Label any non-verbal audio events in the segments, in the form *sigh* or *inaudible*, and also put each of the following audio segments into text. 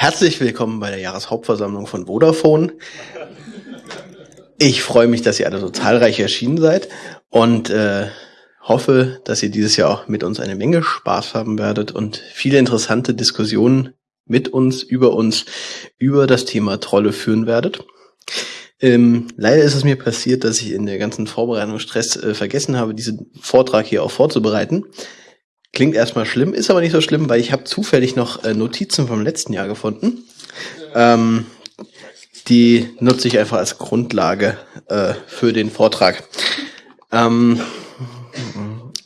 Herzlich willkommen bei der Jahreshauptversammlung von Vodafone. Ich freue mich, dass ihr alle so zahlreich erschienen seid und äh, hoffe, dass ihr dieses Jahr auch mit uns eine Menge Spaß haben werdet und viele interessante Diskussionen mit uns, über uns, über das Thema Trolle führen werdet. Ähm, leider ist es mir passiert, dass ich in der ganzen Vorbereitung Stress äh, vergessen habe, diesen Vortrag hier auch vorzubereiten. Klingt erstmal schlimm, ist aber nicht so schlimm, weil ich habe zufällig noch äh, Notizen vom letzten Jahr gefunden. Ähm, die nutze ich einfach als Grundlage äh, für den Vortrag. Ähm,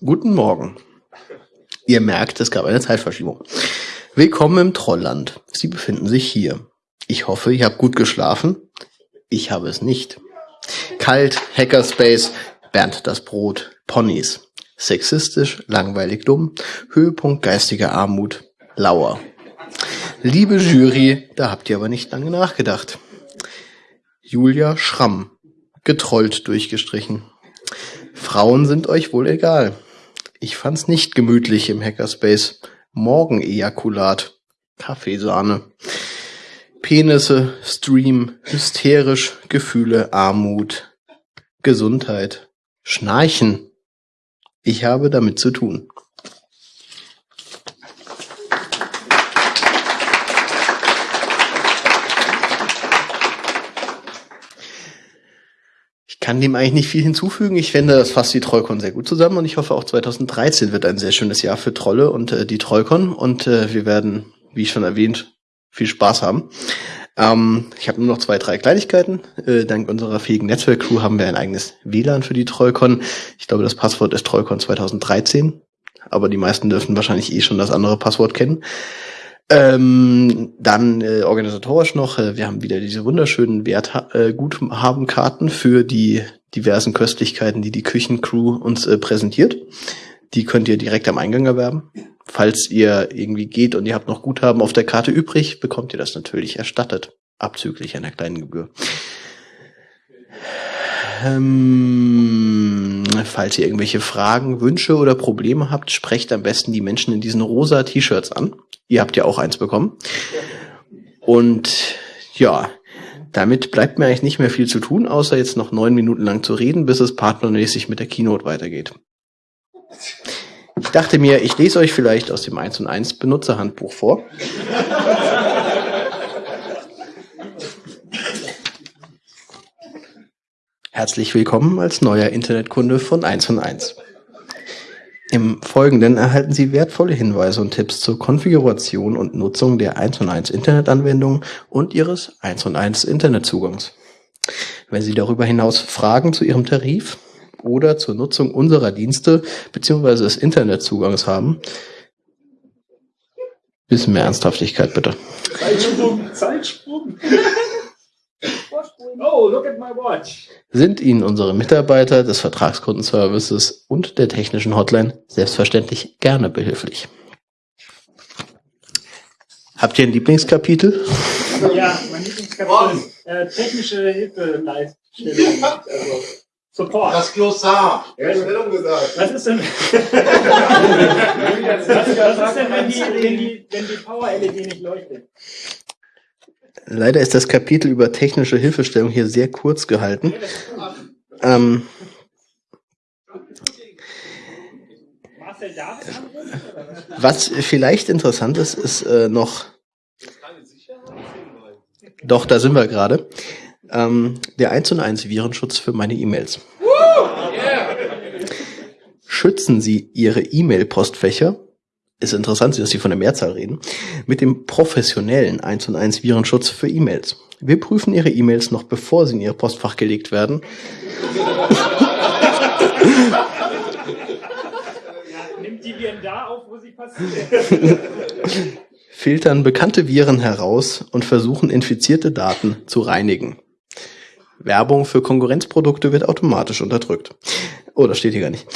guten Morgen. Ihr merkt, es gab eine Zeitverschiebung. Willkommen im Trollland. Sie befinden sich hier. Ich hoffe, ihr habt gut geschlafen. Ich habe es nicht. Kalt, Hackerspace, Bernd das Brot, Ponys. Sexistisch, langweilig dumm, Höhepunkt geistiger Armut, lauer. Liebe Jury, da habt ihr aber nicht lange nachgedacht. Julia Schramm, getrollt durchgestrichen. Frauen sind euch wohl egal. Ich fand's nicht gemütlich im Hackerspace. Morgenejakulat, Kaffeesahne. Penisse, Stream, hysterisch, Gefühle, Armut, Gesundheit, Schnarchen, ich habe damit zu tun. Ich kann dem eigentlich nicht viel hinzufügen. Ich finde, das fasst die Trollcon sehr gut zusammen und ich hoffe auch 2013 wird ein sehr schönes Jahr für Trolle und äh, die Trollcon und äh, wir werden, wie schon erwähnt, viel Spaß haben. Ähm, ich habe nur noch zwei, drei Kleinigkeiten. Äh, dank unserer fähigen Netzwerkcrew haben wir ein eigenes WLAN für die Trollcon. Ich glaube, das Passwort ist Trollcon 2013. Aber die meisten dürfen wahrscheinlich eh schon das andere Passwort kennen. Ähm, dann äh, organisatorisch noch, äh, wir haben wieder diese wunderschönen Wertguthabenkarten äh, für die diversen Köstlichkeiten, die die Küchencrew uns äh, präsentiert. Die könnt ihr direkt am Eingang erwerben. Falls ihr irgendwie geht und ihr habt noch Guthaben auf der Karte übrig, bekommt ihr das natürlich erstattet, abzüglich einer kleinen Gebühr. Ähm, falls ihr irgendwelche Fragen, Wünsche oder Probleme habt, sprecht am besten die Menschen in diesen rosa T-Shirts an. Ihr habt ja auch eins bekommen. Und ja, damit bleibt mir eigentlich nicht mehr viel zu tun, außer jetzt noch neun Minuten lang zu reden, bis es partnermäßig mit der Keynote weitergeht. Ich dachte mir, ich lese euch vielleicht aus dem 1 und 1 Benutzerhandbuch vor. Herzlich willkommen als neuer Internetkunde von 1 und 1. Im Folgenden erhalten Sie wertvolle Hinweise und Tipps zur Konfiguration und Nutzung der 1 und 1 Internetanwendung und Ihres 1 und 1 Internetzugangs. Wenn Sie darüber hinaus Fragen zu Ihrem Tarif, oder zur Nutzung unserer Dienste beziehungsweise des Internetzugangs haben. Bisschen mehr Ernsthaftigkeit bitte. Zeitsprung, Zeitsprung. Oh, look at my watch. Sind Ihnen unsere Mitarbeiter des Vertragskundenservices und der technischen Hotline selbstverständlich gerne behilflich. Habt ihr ein Lieblingskapitel? Ja, mein Lieblingskapitel ist äh, technische Hilfeleistung. *laughs* Also Support. Das Glossar. Ja, Stellung gesagt. Was ist denn, *laughs* was, was ist denn wenn, die, wenn, die, wenn die Power-LED nicht leuchtet? Leider ist das Kapitel über technische Hilfestellung hier sehr kurz gehalten. Ähm, was vielleicht interessant ist, ist äh, noch. Doch, da sind wir gerade. Ähm, der 1 und 1 Virenschutz für meine E-Mails. Schützen Sie Ihre E-Mail-Postfächer, ist interessant, dass Sie von der Mehrzahl reden, mit dem professionellen 1 und 1 Virenschutz für E-Mails. Wir prüfen Ihre E-Mails noch bevor sie in Ihr Postfach gelegt werden. Nimmt die Viren da auf, wo sie passieren. filtern bekannte Viren heraus und versuchen infizierte Daten zu reinigen. Werbung für Konkurrenzprodukte wird automatisch unterdrückt. Oh, das steht hier gar nicht.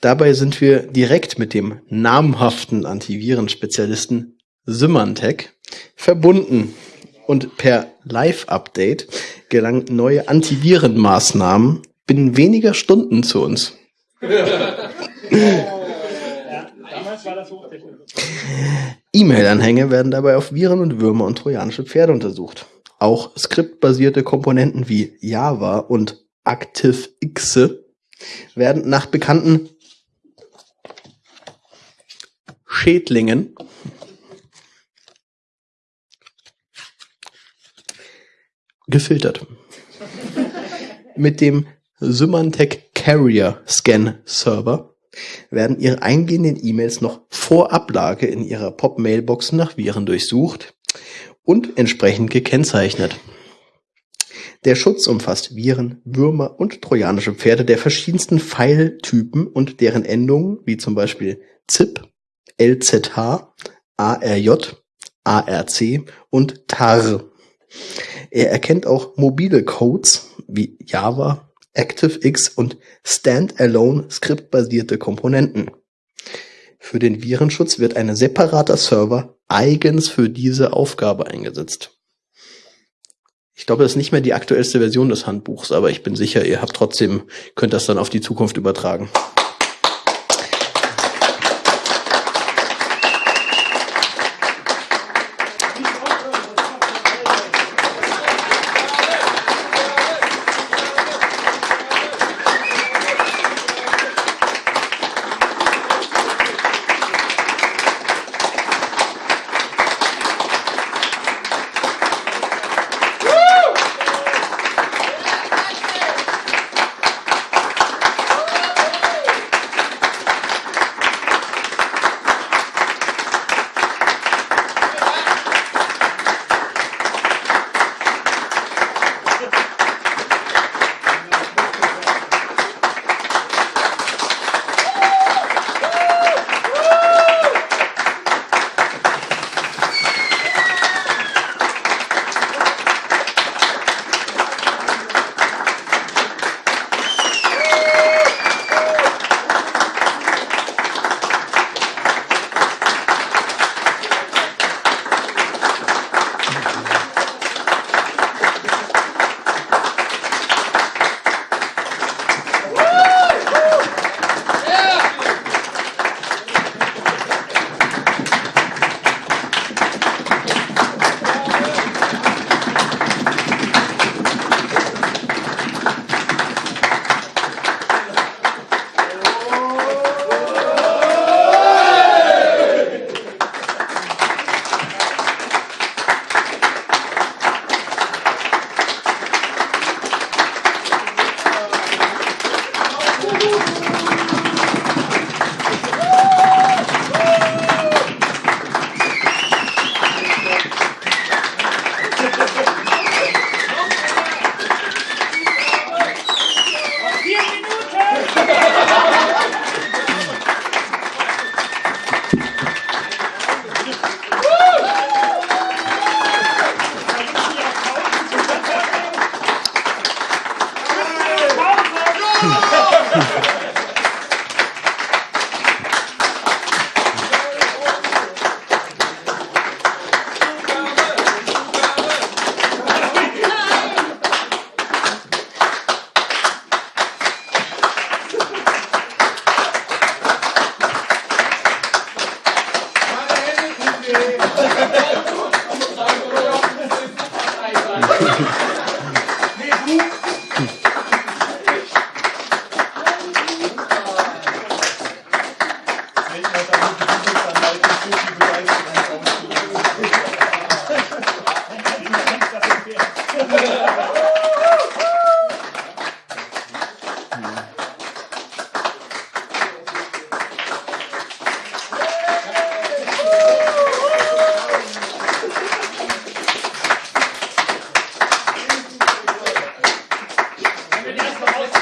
Dabei sind wir direkt mit dem namhaften Antivirenspezialisten Symantec verbunden und per Live-Update gelangen neue Antivirenmaßnahmen binnen weniger Stunden zu uns. E-Mail-Anhänge werden dabei auf Viren und Würmer und trojanische Pferde untersucht. Auch skriptbasierte Komponenten wie Java und ActiveX werden nach bekannten Schädlingen gefiltert. Mit dem Symantec Carrier Scan Server werden Ihre eingehenden E-Mails noch vor Ablage in Ihrer Pop-Mailbox nach Viren durchsucht und entsprechend gekennzeichnet. Der Schutz umfasst Viren, Würmer und trojanische Pferde der verschiedensten Pfeiltypen und deren Endungen, wie zum Beispiel ZIP, LZH, ARJ, ARC und TAR. Er erkennt auch mobile Codes wie Java, ActiveX und Standalone skriptbasierte Komponenten. Für den Virenschutz wird ein separater Server eigens für diese Aufgabe eingesetzt. Ich glaube, das ist nicht mehr die aktuellste Version des Handbuchs, aber ich bin sicher, ihr habt trotzdem, könnt das dann auf die Zukunft übertragen. Obrigado.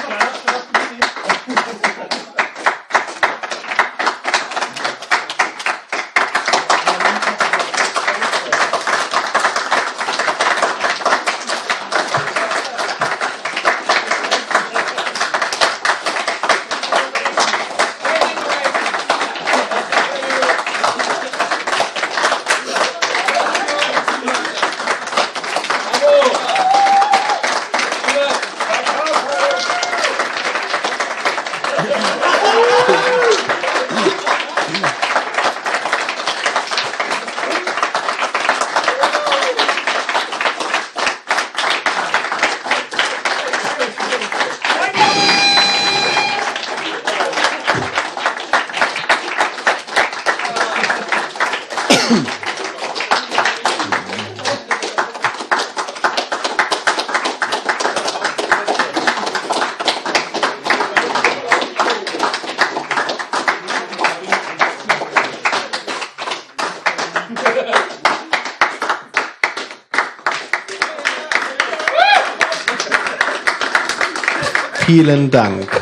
Vielen Dank.